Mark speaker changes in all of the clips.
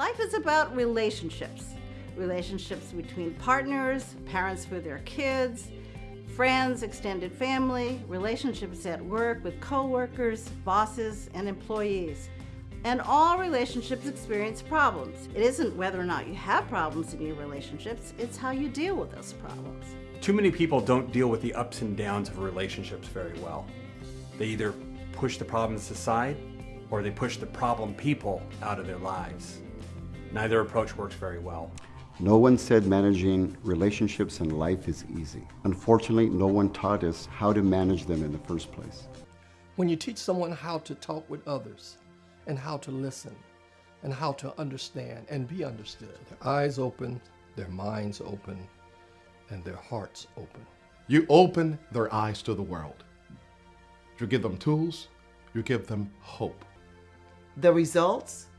Speaker 1: Life is about relationships. Relationships between partners, parents with their kids, friends, extended family, relationships at work with coworkers, bosses, and employees. And all relationships experience problems. It isn't whether or not you have problems in your relationships, it's how you deal with those problems.
Speaker 2: Too many people don't deal with the ups and downs of relationships very well. They either push the problems aside or they push the problem people out of their lives. Neither approach works very well.
Speaker 3: No one said managing relationships in life is easy. Unfortunately, no one taught us how to manage them in the first place.
Speaker 4: When you teach someone how to talk with others and how to listen and how to understand and be understood, their eyes open, their minds open, and their hearts open.
Speaker 5: You open their eyes to the world. You give them tools, you give them hope.
Speaker 6: The results?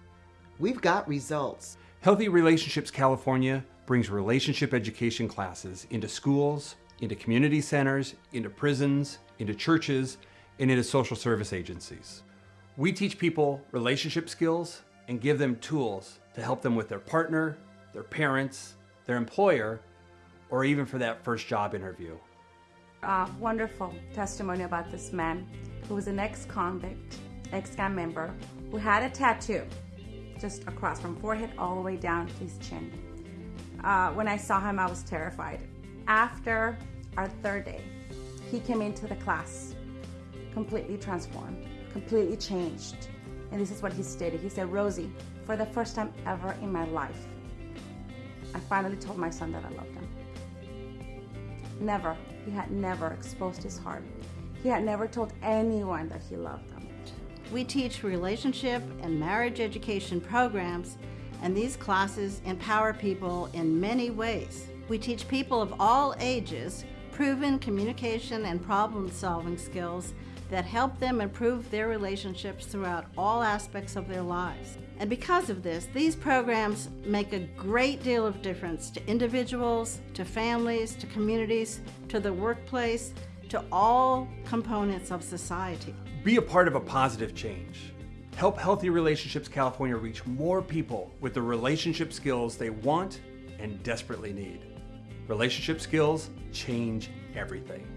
Speaker 6: We've got results.
Speaker 2: Healthy Relationships California brings relationship education classes into schools, into community centers, into prisons, into churches, and into social service agencies. We teach people relationship skills and give them tools to help them with their partner, their parents, their employer, or even for that first job interview.
Speaker 7: A wonderful testimony about this man who was an ex-convict, ex-gang member, who had a tattoo just across from forehead all the way down to his chin. Uh, when I saw him, I was terrified. After our third day, he came into the class completely transformed, completely changed. And this is what he stated. He said, Rosie, for the first time ever in my life, I finally told my son that I loved him. Never, he had never exposed his heart. He had never told anyone that he loved them.
Speaker 1: We teach relationship and marriage education programs, and these classes empower people in many ways. We teach people of all ages proven communication and problem solving skills that help them improve their relationships throughout all aspects of their lives. And because of this, these programs make a great deal of difference to individuals, to families, to communities, to the workplace, to all components of society.
Speaker 2: Be a part of a positive change. Help Healthy Relationships California reach more people with the relationship skills they want and desperately need. Relationship skills change everything.